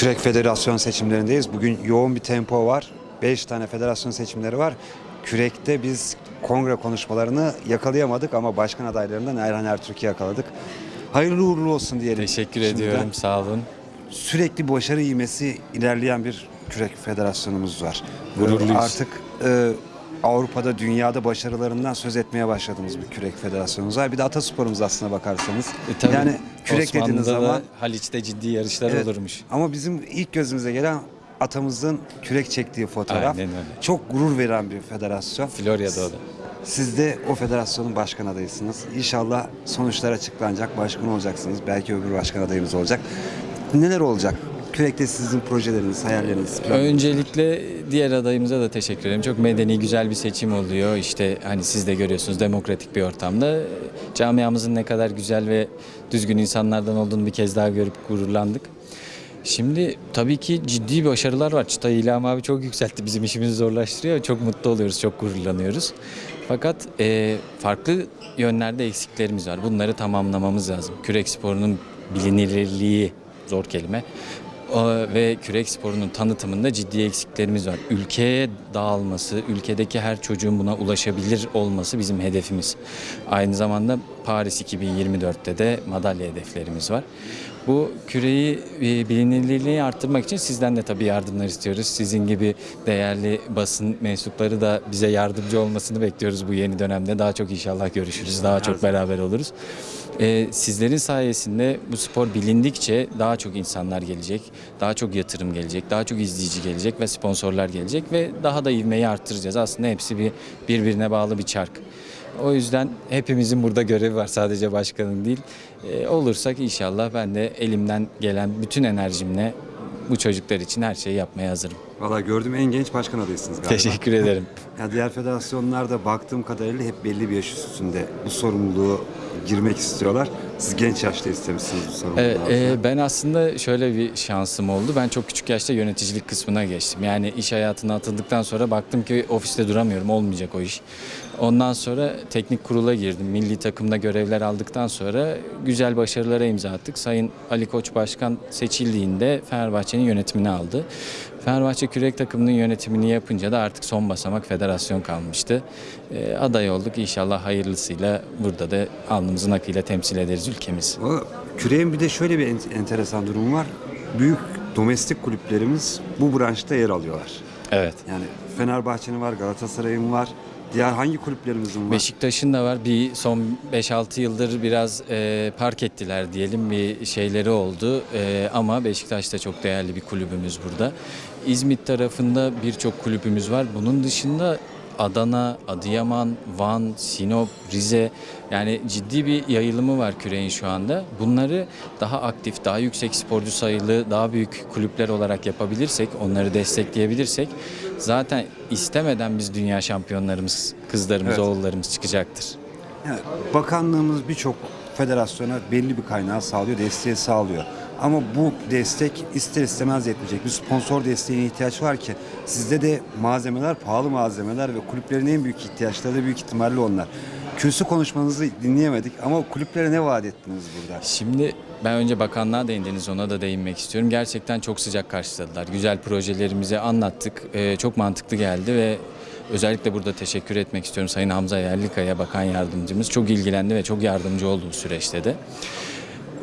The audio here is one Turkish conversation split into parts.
Kürek Federasyon seçimlerindeyiz. Bugün yoğun bir tempo var. 5 tane federasyon seçimleri var. Kürekte biz kongre konuşmalarını yakalayamadık ama başkan adaylarından Erhan Ertürk'ü yakaladık. Hayırlı uğurlu olsun diyelim. Teşekkür Şimdiden. ediyorum. Sağ olun. Sürekli başarı ivmesi ilerleyen bir kürek federasyonumuz var. Gururluyuz. Artık e, Avrupa'da, dünyada başarılarından söz etmeye başladığımız bir kürek federasyonumuz var. Bir de atasporumuz aslına bakarsanız. E, tabii yani kürek Osmanlı'da dediğiniz da zaman Haliç'te ciddi yarışlar Evet. olurmuş. Ama bizim ilk gözümüze gelen atamızın kürek çektiği fotoğraf. Aynen öyle. Çok gurur veren bir federasyon. Florya'da o da. Siz de o federasyonun başkan adayısınız. İnşallah sonuçlar açıklanacak, başkan olacaksınız. Belki öbür başkan adayımız olacak. Neler olacak? Kürekte sizin projeleriniz, hayalleriniz. Öncelikle diğer adayımıza da teşekkür ederim. Çok medeni, güzel bir seçim oluyor. İşte hani siz de görüyorsunuz demokratik bir ortamda. Camiamızın ne kadar güzel ve düzgün insanlardan olduğunu bir kez daha görüp gururlandık. Şimdi tabii ki ciddi başarılar var. Çıtayı İlham abi çok yükseltti. Bizim işimizi zorlaştırıyor. Çok mutlu oluyoruz, çok gururlanıyoruz. Fakat e, farklı yönlerde eksiklerimiz var. Bunları tamamlamamız lazım. Kürek sporunun bilinirliği, zor kelime. Ve kürek sporunun tanıtımında ciddi eksiklerimiz var. Ülkeye dağılması, ülkedeki her çocuğun buna ulaşabilir olması bizim hedefimiz. Aynı zamanda Paris 2024'te de madalya hedeflerimiz var. Bu küreyi e, bilinirliğini arttırmak için sizden de tabii yardımlar istiyoruz. Sizin gibi değerli basın mensupları da bize yardımcı olmasını bekliyoruz bu yeni dönemde. Daha çok inşallah görüşürüz, daha çok beraber oluruz. Ee, sizlerin sayesinde bu spor bilindikçe daha çok insanlar gelecek, daha çok yatırım gelecek, daha çok izleyici gelecek ve sponsorlar gelecek ve daha da ivmeyi arttıracağız. Aslında hepsi bir birbirine bağlı bir çark. O yüzden hepimizin burada görevi var sadece başkanın değil. Ee, olursak inşallah ben de elimden gelen bütün enerjimle bu çocuklar için her şeyi yapmaya hazırım. Valla gördüğüm en genç başkan adayısınız galiba. Teşekkür ederim. Ya diğer federasyonlarda baktığım kadarıyla hep belli bir yaş üstünde bu sorumluluğu girmek istiyorlar. Siz genç yaşta istemişsiniz bu sorumluluğu. Aslında. e, ben aslında şöyle bir şansım oldu. Ben çok küçük yaşta yöneticilik kısmına geçtim. Yani iş hayatına atıldıktan sonra baktım ki ofiste duramıyorum, olmayacak o iş. Ondan sonra teknik kurula girdim. Milli takımda görevler aldıktan sonra güzel başarılara imza attık. Sayın Ali Koç Başkan seçildiğinde Fenerbahçe'nin yönetimini aldı. Fenerbahçe kürek takımının yönetimini yapınca da artık son basamak federasyon kalmıştı. E, aday olduk. İnşallah hayırlısıyla burada da alnımızın akıyla temsil ederiz ülkemizi. Valla Küreğin bir de şöyle bir en- enteresan durum var. Büyük domestik kulüplerimiz bu branşta yer alıyorlar. Evet. Yani Fenerbahçe'nin var, Galatasaray'ın var. Diğer hangi kulüplerimizin var? Beşiktaş'ın da var. Bir son 5-6 yıldır biraz e, park ettiler diyelim bir şeyleri oldu. E, ama Beşiktaş da çok değerli bir kulübümüz burada. İzmit tarafında birçok kulübümüz var. Bunun dışında Adana, Adıyaman, Van, Sinop, Rize yani ciddi bir yayılımı var küreğin şu anda. Bunları daha aktif, daha yüksek sporcu sayılı, daha büyük kulüpler olarak yapabilirsek, onları destekleyebilirsek zaten istemeden biz dünya şampiyonlarımız, kızlarımız, Evet. oğullarımız çıkacaktır. Yani bakanlığımız birçok federasyona belli bir kaynağı sağlıyor, desteği sağlıyor. Ama bu destek ister istemez yetmeyecek. Bir sponsor desteğine ihtiyaç var ki sizde de malzemeler, pahalı malzemeler ve kulüplerin en büyük ihtiyaçları da büyük ihtimalle onlar. Kürsü konuşmanızı dinleyemedik ama kulüplere ne vaat ettiniz burada? Şimdi ben önce bakanlığa değindiniz ona da değinmek istiyorum. Gerçekten çok sıcak karşıladılar. Güzel projelerimizi anlattık. Ee, çok mantıklı geldi ve özellikle burada teşekkür etmek istiyorum Sayın Hamza Yerlikaya Bakan Yardımcımız. Çok ilgilendi ve çok yardımcı oldu bu süreçte de.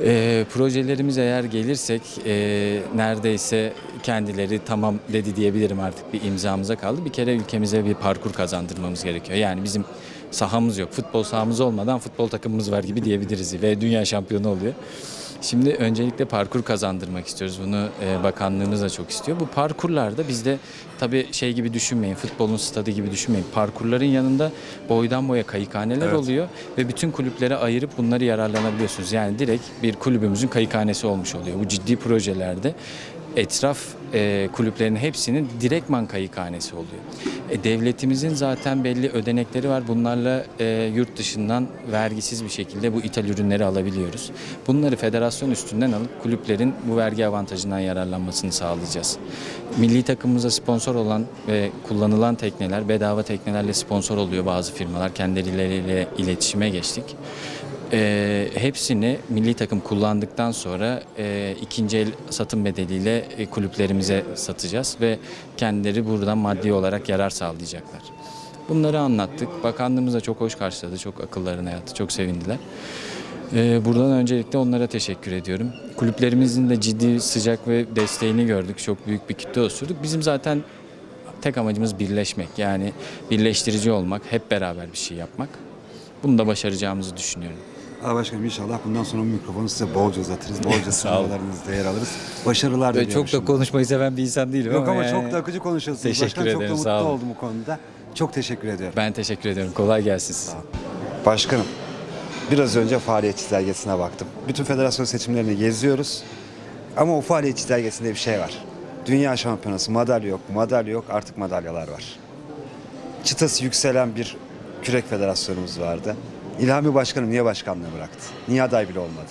Ee, projelerimiz eğer gelirsek e, neredeyse kendileri tamam dedi diyebilirim artık bir imzamıza kaldı. Bir kere ülkemize bir parkur kazandırmamız gerekiyor. Yani bizim sahamız yok. Futbol sahamız olmadan futbol takımımız var gibi diyebiliriz ve dünya şampiyonu oluyor. Şimdi öncelikle parkur kazandırmak istiyoruz. Bunu e, bakanlığımız da çok istiyor. Bu parkurlarda bizde tabii şey gibi düşünmeyin, futbolun stadı gibi düşünmeyin. Parkurların yanında boydan boya kayıkhaneler Evet. oluyor ve bütün kulüplere ayırıp bunları yararlanabiliyorsunuz. Yani direkt bir kulübümüzün kayıkhanesi olmuş oluyor. Bu ciddi projelerde etraf e, kulüplerin hepsinin direktman kayıkhanesi oluyor. E, devletimizin zaten belli ödenekleri var. Bunlarla e, yurt dışından vergisiz bir şekilde bu ithal ürünleri alabiliyoruz. Bunları federasyon üstünden alıp kulüplerin bu vergi avantajından yararlanmasını sağlayacağız. Milli takımımıza sponsor olan ve kullanılan tekneler bedava teknelerle sponsor oluyor bazı firmalar. Kendileriyle iletişime geçtik. E, hepsini milli takım kullandıktan sonra e, ikinci el satım bedeliyle e, kulüplerimize satacağız ve kendileri buradan maddi olarak yarar sağlayacaklar. Bunları anlattık. Bakanlığımız da çok hoş karşıladı. Çok akıllarına yattı. Çok sevindiler. Ee, buradan öncelikle onlara teşekkür ediyorum. Kulüplerimizin de ciddi sıcak ve desteğini gördük. Çok büyük bir kitle oluşturduk. Bizim zaten tek amacımız birleşmek. Yani birleştirici olmak, hep beraber bir şey yapmak. Bunu da başaracağımızı düşünüyorum. Allah başkanım inşallah bundan sonra mikrofonu size bolca uzatırız. Bolca Sağ olun. sınavlarınızda yer alırız. Başarılar diliyorum çok da şimdi. konuşmayı seven bir insan değilim Yok ama yani- çok da akıcı konuşuyorsunuz. Teşekkür Başkanım çok da ederim, mutlu sağ olun. oldum bu konuda. Çok teşekkür ediyorum. Ben teşekkür ediyorum. Kolay gelsin size. Başkanım, biraz önce faaliyet çizelgesine baktım. Bütün federasyon seçimlerini geziyoruz. Ama o faaliyet çizelgesinde bir şey var. Dünya şampiyonası madalya yok, madalya yok, artık madalyalar var. Çıtası yükselen bir kürek federasyonumuz vardı. İlhami Başkanım niye başkanlığı bıraktı? Niye aday bile olmadı?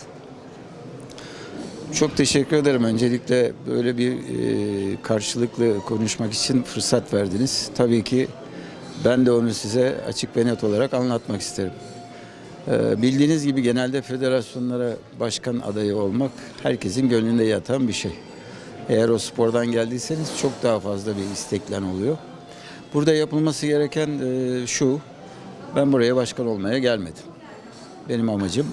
Çok teşekkür ederim. Öncelikle böyle bir e, karşılıklı konuşmak için fırsat verdiniz. Tabii ki ben de onu size açık ve net olarak anlatmak isterim. E, bildiğiniz gibi genelde federasyonlara başkan adayı olmak herkesin gönlünde yatan bir şey. Eğer o spordan geldiyseniz çok daha fazla bir isteklen oluyor. Burada yapılması gereken e, şu, ben buraya başkan olmaya gelmedim. Benim amacım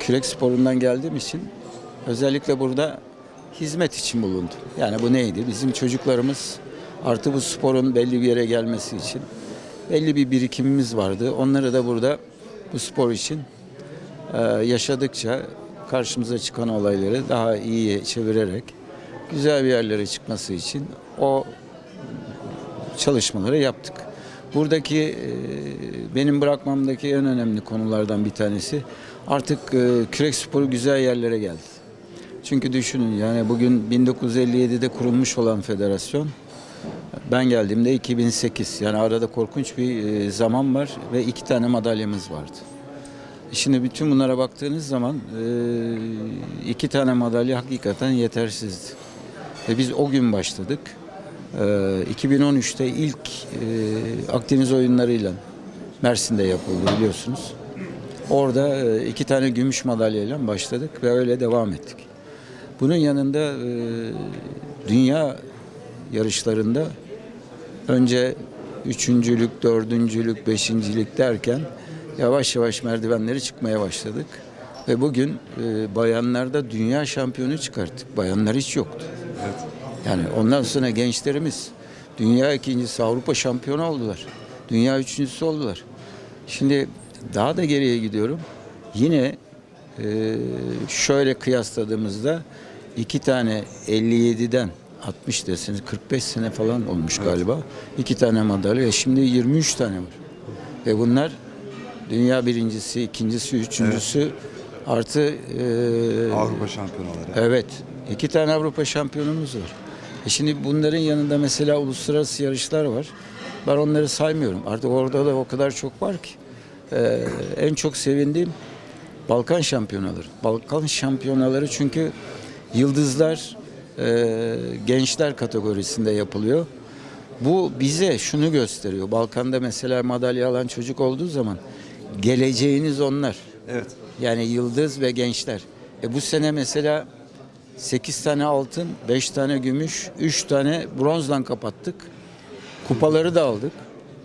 kürek sporundan geldiğim için özellikle burada hizmet için bulundum. Yani bu neydi? Bizim çocuklarımız artı bu sporun belli bir yere gelmesi için belli bir birikimimiz vardı. Onları da burada bu spor için e, yaşadıkça karşımıza çıkan olayları daha iyiye çevirerek güzel bir yerlere çıkması için o çalışmaları yaptık. Buradaki e, benim bırakmamdaki en önemli konulardan bir tanesi artık e, kürek sporu güzel yerlere geldi. Çünkü düşünün yani bugün 1957'de kurulmuş olan federasyon ben geldiğimde 2008 yani arada korkunç bir e, zaman var ve iki tane madalyamız vardı. Şimdi bütün bunlara baktığınız zaman e, iki tane madalya hakikaten yetersizdi. Ve biz o gün başladık. Ee, 2013'te ilk e, Akdeniz oyunlarıyla Mersin'de yapıldı biliyorsunuz. Orada e, iki tane gümüş madalyayla başladık ve öyle devam ettik. Bunun yanında e, dünya yarışlarında önce üçüncülük, dördüncülük, beşincilik derken yavaş yavaş merdivenleri çıkmaya başladık. Ve bugün bayanlarda dünya şampiyonu çıkarttık. Bayanlar hiç yoktu. Yani ondan sonra gençlerimiz dünya ikincisi Avrupa şampiyonu oldular. Dünya üçüncüsü oldular. Şimdi daha da geriye gidiyorum. Yine e, şöyle kıyasladığımızda iki tane 57'den 60 deseniz 45 sene falan olmuş galiba. İki tane madalya. Şimdi 23 tane var. Ve bunlar dünya birincisi, ikincisi, üçüncüsü artı e, Avrupa şampiyonaları. Evet. iki tane Avrupa şampiyonumuz var. E şimdi bunların yanında mesela uluslararası yarışlar var. Ben onları saymıyorum. Artık orada da o kadar çok var ki. Ee, en çok sevindiğim Balkan şampiyonaları. Balkan şampiyonaları çünkü yıldızlar e, gençler kategorisinde yapılıyor. Bu bize şunu gösteriyor. Balkan'da mesela madalya alan çocuk olduğu zaman geleceğiniz onlar. Evet. Yani yıldız ve gençler. E bu sene mesela 8 tane altın, 5 tane gümüş, 3 tane bronzdan kapattık. Kupaları da aldık.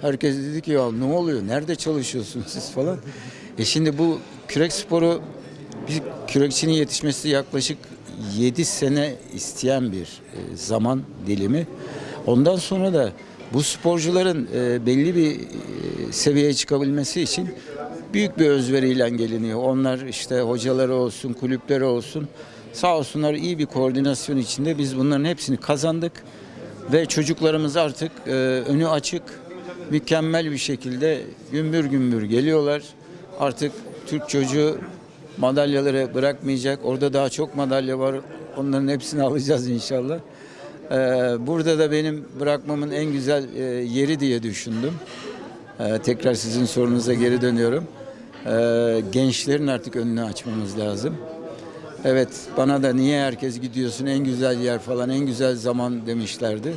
Herkes dedi ki ya ne oluyor? Nerede çalışıyorsunuz siz falan? E şimdi bu kürek sporu bir kürekçinin yetişmesi yaklaşık 7 sene isteyen bir e, zaman dilimi. Ondan sonra da bu sporcuların e, belli bir e, seviyeye çıkabilmesi için büyük bir özveriyle geliniyor. Onlar işte hocaları olsun, kulüpleri olsun sağ olsunlar iyi bir koordinasyon içinde biz bunların hepsini kazandık ve çocuklarımız artık e, önü açık, mükemmel bir şekilde gümbür gümbür geliyorlar. Artık Türk çocuğu madalyaları bırakmayacak. Orada daha çok madalya var. Onların hepsini alacağız inşallah. Ee, burada da benim bırakmamın en güzel e, yeri diye düşündüm. Ee, tekrar sizin sorunuza geri dönüyorum. Ee, gençlerin artık önünü açmamız lazım. Evet bana da niye herkes gidiyorsun en güzel yer falan en güzel zaman demişlerdi.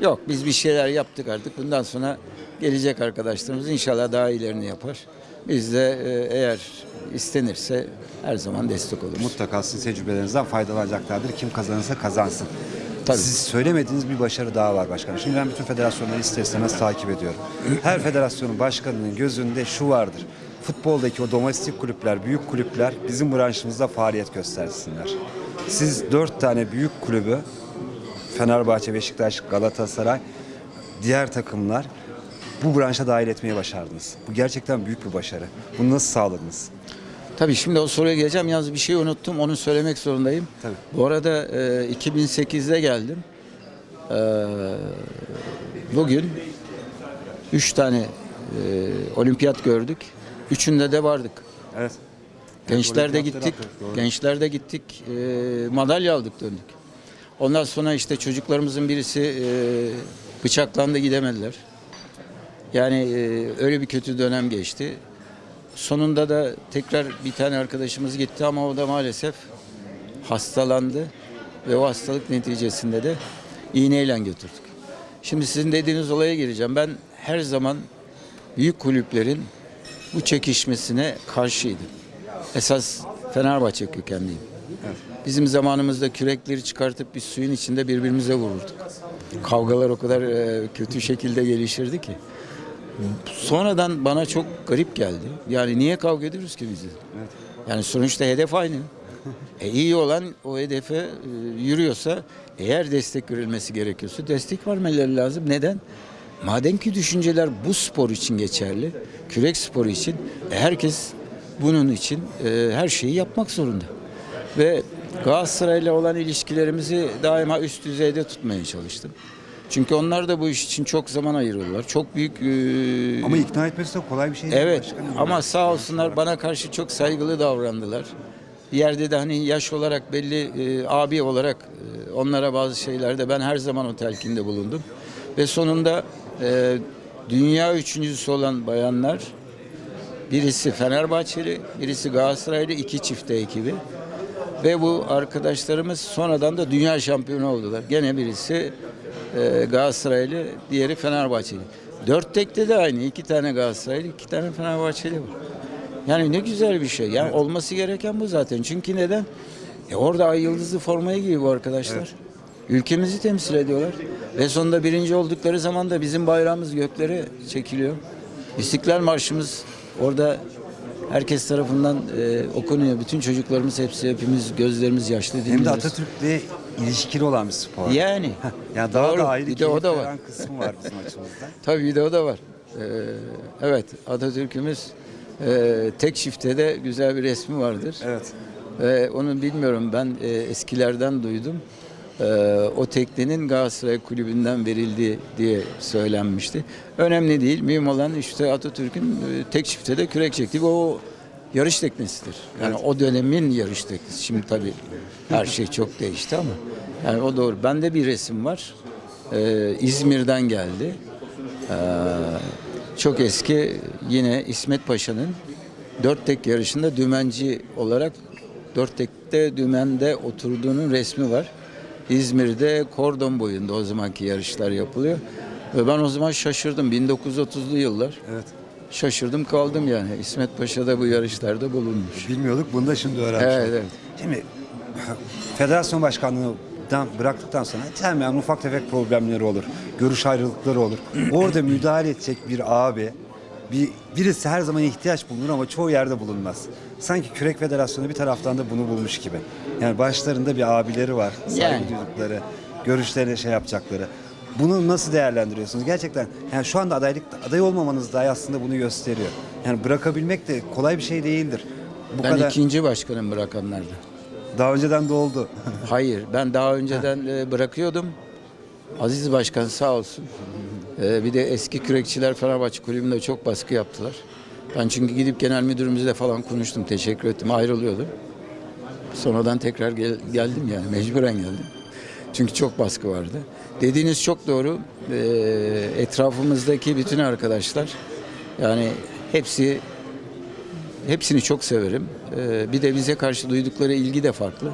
Yok biz bir şeyler yaptık artık. Bundan sonra gelecek arkadaşlarımız inşallah daha iyilerini yapar. Biz de e, eğer istenirse her zaman destek oluruz. Mutlaka sizin tecrübelerinizden faydalanacaklardır. Kim kazanırsa kazansın. Tabii. Siz söylemediğiniz bir başarı daha var başkanım. Şimdi ben bütün federasyonları ister istemez takip ediyorum. Her federasyonun başkanının gözünde şu vardır. Futboldaki o domestik kulüpler, büyük kulüpler bizim branşımızda faaliyet göstersinler. Siz dört tane büyük kulübü Fenerbahçe, Beşiktaş, Galatasaray, diğer takımlar bu branşa dahil etmeyi başardınız. Bu gerçekten büyük bir başarı. Bunu nasıl sağladınız? Tabii şimdi o soruya geleceğim. Yalnız bir şey unuttum. Onu söylemek zorundayım. Tabii. Bu arada e, 2008'de geldim. E, bugün üç tane e, olimpiyat gördük. Üçünde de vardık. Evet. Gençlerde olimpiyatları gittik. doğru. Gençlerde gittik. E, madalya aldık döndük. Ondan sonra işte çocuklarımızın birisi e, bıçaklandı gidemediler. Yani e, öyle bir kötü dönem geçti. Sonunda da tekrar bir tane arkadaşımız gitti ama o da maalesef hastalandı ve o hastalık neticesinde de iğneyle götürdük. Şimdi sizin dediğiniz olaya gireceğim. Ben her zaman büyük kulüplerin bu çekişmesine karşıydım. Esas Fenerbahçe kökenliyim. Bizim zamanımızda kürekleri çıkartıp bir suyun içinde birbirimize vururduk. Kavgalar o kadar e, kötü şekilde gelişirdi ki. Sonradan bana çok garip geldi. Yani niye kavga ediyoruz ki biz? Yani sonuçta hedef aynı. E iyi olan o hedefe e, yürüyorsa eğer destek verilmesi gerekiyorsa destek vermeleri lazım. Neden? Madem ki düşünceler bu spor için geçerli, kürek sporu için e, herkes bunun için e, her şeyi yapmak zorunda. Ve Galatasaray'la olan ilişkilerimizi daima üst düzeyde tutmaya çalıştım. Çünkü onlar da bu iş için çok zaman ayırıyorlar. Çok büyük e, Ama ikna etmesi de kolay bir şey değil. Evet başkanım. ama sağ olsunlar bana karşı çok saygılı davrandılar. Bir yerde de hani yaş olarak belli e, abi olarak e, onlara bazı şeylerde ben her zaman o telkinde bulundum. Ve sonunda e, dünya üçüncüsü olan bayanlar birisi Fenerbahçeli, birisi Galatasaraylı iki çifte ekibi. Ve bu arkadaşlarımız sonradan da dünya şampiyonu oldular. Gene birisi e, Galatasaraylı, diğeri Fenerbahçeli. Dört tekte de aynı. iki tane Galatasaraylı, iki tane Fenerbahçeli var. Yani ne güzel bir şey. Yani olması gereken bu zaten. Çünkü neden? E orada ay yıldızlı formaya giyiyor bu arkadaşlar. Ülkemizi temsil ediyorlar. Ve sonunda birinci oldukları zaman da bizim bayrağımız göklere çekiliyor. İstiklal Marşımız orada herkes tarafından e, okunuyor. Bütün çocuklarımız hepsi hepimiz gözlerimiz yaşlı Hem de dinliyoruz. Atatürk'le ilişkili olan bir spor. Yani. Yani daha Doğru. da ayrı Bir de o da var. kısmı var bizim açımızdan. Tabii bir de o da var. Ee, evet Atatürk'ümüz e, tek çifte de güzel bir resmi vardır. Evet. Ve onu bilmiyorum ben e, eskilerden duydum. E, o teknenin Galatasaray Kulübü'nden verildi diye söylenmişti. Önemli değil. Mühim olan işte Atatürk'ün e, tek çifte de kürek çektiği o yarış teknesidir. Yani o dönemin yarış teknesi. Şimdi tabii her şey çok değişti ama yani o doğru. Bende bir resim var. E, İzmir'den geldi. E, çok eski yine İsmet Paşa'nın dört tek yarışında dümenci olarak dört tekte dümende oturduğunun resmi var. İzmir'de kordon boyunda o zamanki yarışlar yapılıyor. Ve ben o zaman şaşırdım. 1930'lu yıllar. Evet. Şaşırdım kaldım yani. İsmet Paşa da bu yarışlarda bulunmuş. Bilmiyorduk. Bunu da şimdi öğrenmiş Evet, evet. Şimdi federasyon başkanlığından bıraktıktan sonra hemen ufak tefek problemleri olur. Görüş ayrılıkları olur. Orada müdahale edecek bir abi bir birisi her zaman ihtiyaç bulunur ama çoğu yerde bulunmaz. Sanki Kürek Federasyonu bir taraftan da bunu bulmuş gibi. Yani başlarında bir abileri var. Saygı Yani. duydukları, görüşlerine şey yapacakları. Bunu nasıl değerlendiriyorsunuz? Gerçekten yani şu anda adaylık aday olmamanız dahi aslında bunu gösteriyor. Yani bırakabilmek de kolay bir şey değildir. Bu Ben kadar ikinci başkanım bırakanlarda. daha önceden de oldu. Hayır, ben daha önceden e, bırakıyordum. Aziz Başkan sağ olsun. E, bir de eski kürekçiler Fenerbahçe Kulübü'nde çok baskı yaptılar. Ben çünkü gidip genel müdürümüzle falan konuştum, teşekkür ettim, ayrılıyordum. Sonradan tekrar gel- geldim yani, mecburen geldim. Çünkü çok baskı vardı. Dediğiniz çok doğru. E, etrafımızdaki bütün arkadaşlar, yani hepsi Hepsini çok severim. Ee, bir de bize karşı duydukları ilgi de farklı.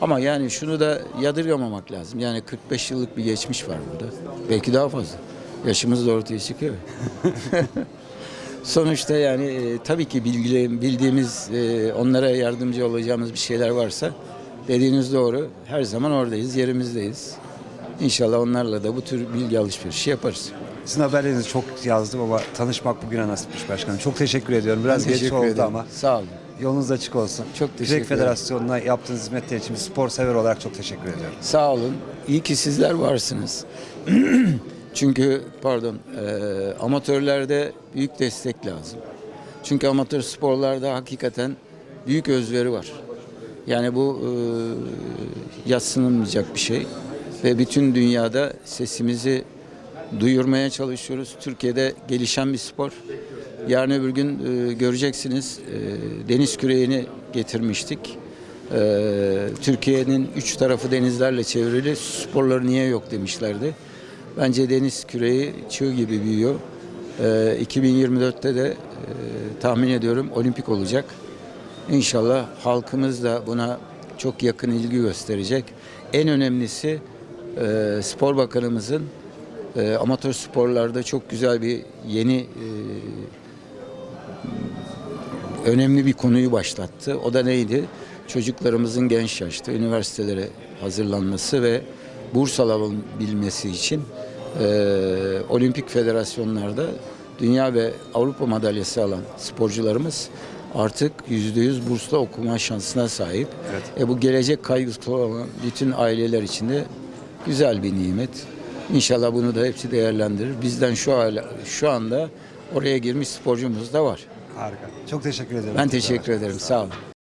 Ama yani şunu da yadırgamamak lazım. Yani 45 yıllık bir geçmiş var burada. Belki daha fazla. Yaşımız da ortaya çıkıyor. Sonuçta yani e, tabii ki bilgi, bildiğimiz, e, onlara yardımcı olacağımız bir şeyler varsa dediğiniz doğru. Her zaman oradayız, yerimizdeyiz. İnşallah onlarla da bu tür bilgi alışverişi yaparız. Sizin haberlerinizi çok yazdım ama tanışmak bugüne nasipmiş başkanım. Çok teşekkür ediyorum. Biraz geç oldu ederim. ama Sağ olun. yolunuz açık olsun. Çok teşekkür Kürek. Federasyonu'na yaptığınız hizmetler için spor sever olarak çok teşekkür ediyorum. Sağ olun. İyi ki sizler varsınız. Çünkü pardon, e, amatörlerde büyük destek lazım. Çünkü amatör sporlarda hakikaten büyük özveri var. Yani bu e, yatsınılmayacak bir şey. Ve bütün dünyada sesimizi duyurmaya çalışıyoruz. Türkiye'de gelişen bir spor. Yarın öbür gün e, göreceksiniz e, deniz küreğini getirmiştik. E, Türkiye'nin üç tarafı denizlerle çevrili sporları niye yok demişlerdi. Bence deniz küreği çığ gibi büyüyor. E, 2024'te de e, tahmin ediyorum olimpik olacak. İnşallah halkımız da buna çok yakın ilgi gösterecek. En önemlisi e, Spor Bakanımızın e, amatör sporlarda çok güzel bir yeni e, önemli bir konuyu başlattı. O da neydi? Çocuklarımızın genç yaşta üniversitelere hazırlanması ve burs alabilmesi için e, olimpik federasyonlarda dünya ve Avrupa madalyası alan sporcularımız artık %100 bursla okuma şansına sahip. E, bu gelecek kaygısı olan bütün aileler için de güzel bir nimet. İnşallah bunu da hepsi değerlendirir. Bizden şu hala, şu anda oraya girmiş sporcumuz da var. Harika. Çok teşekkür ederim. Ben teşekkür ederim. Sağ olun.